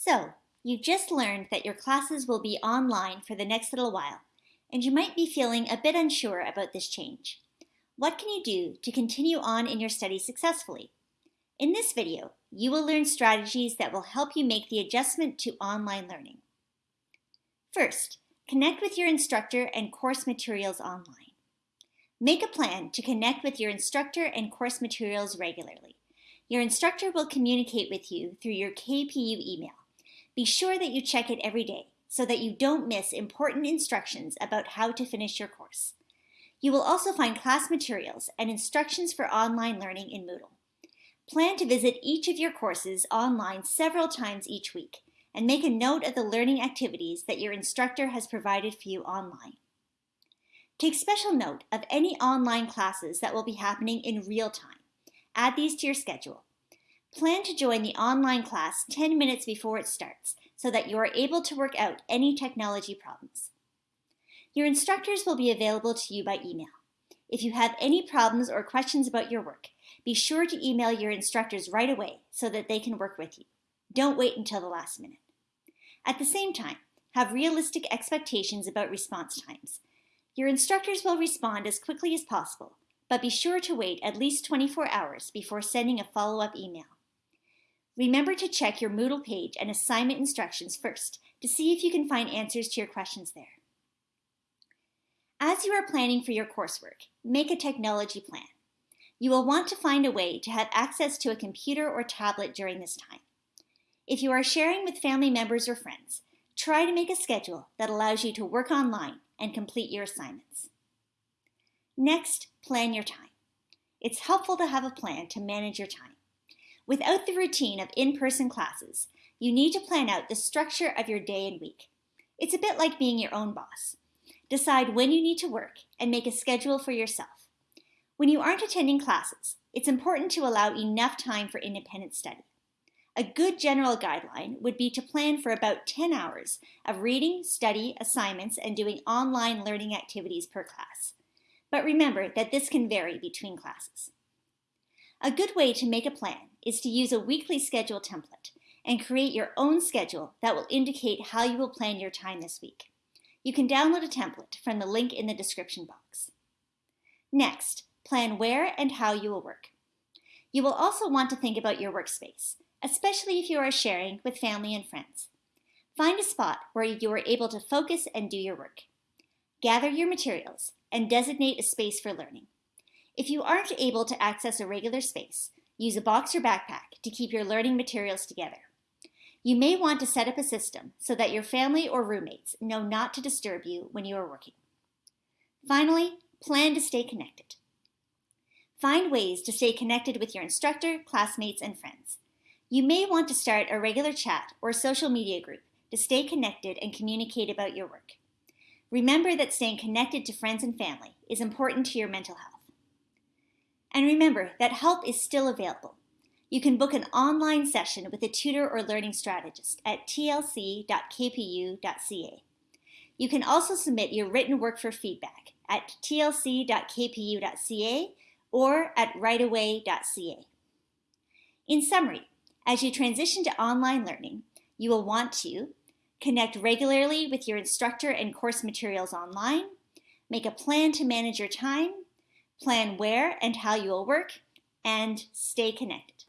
So, you just learned that your classes will be online for the next little while, and you might be feeling a bit unsure about this change. What can you do to continue on in your studies successfully? In this video, you will learn strategies that will help you make the adjustment to online learning. First, connect with your instructor and course materials online. Make a plan to connect with your instructor and course materials regularly. Your instructor will communicate with you through your KPU email. Be sure that you check it every day so that you don't miss important instructions about how to finish your course. You will also find class materials and instructions for online learning in Moodle. Plan to visit each of your courses online several times each week and make a note of the learning activities that your instructor has provided for you online. Take special note of any online classes that will be happening in real time. Add these to your schedule Plan to join the online class 10 minutes before it starts so that you are able to work out any technology problems. Your instructors will be available to you by email. If you have any problems or questions about your work, be sure to email your instructors right away so that they can work with you. Don't wait until the last minute. At the same time, have realistic expectations about response times. Your instructors will respond as quickly as possible, but be sure to wait at least 24 hours before sending a follow-up email. Remember to check your Moodle page and assignment instructions first to see if you can find answers to your questions there. As you are planning for your coursework, make a technology plan. You will want to find a way to have access to a computer or tablet during this time. If you are sharing with family members or friends, try to make a schedule that allows you to work online and complete your assignments. Next, plan your time. It's helpful to have a plan to manage your time. Without the routine of in-person classes, you need to plan out the structure of your day and week. It's a bit like being your own boss. Decide when you need to work and make a schedule for yourself. When you aren't attending classes, it's important to allow enough time for independent study. A good general guideline would be to plan for about 10 hours of reading, study, assignments, and doing online learning activities per class. But remember that this can vary between classes. A good way to make a plan is to use a weekly schedule template and create your own schedule that will indicate how you will plan your time this week. You can download a template from the link in the description box. Next, plan where and how you will work. You will also want to think about your workspace, especially if you are sharing with family and friends. Find a spot where you are able to focus and do your work. Gather your materials and designate a space for learning. If you aren't able to access a regular space, use a box or backpack to keep your learning materials together. You may want to set up a system so that your family or roommates know not to disturb you when you are working. Finally, plan to stay connected. Find ways to stay connected with your instructor, classmates, and friends. You may want to start a regular chat or social media group to stay connected and communicate about your work. Remember that staying connected to friends and family is important to your mental health. And remember that help is still available. You can book an online session with a tutor or learning strategist at tlc.kpu.ca. You can also submit your written work for feedback at tlc.kpu.ca or at writeaway.ca. In summary, as you transition to online learning, you will want to connect regularly with your instructor and course materials online, make a plan to manage your time, plan where and how you will work, and stay connected.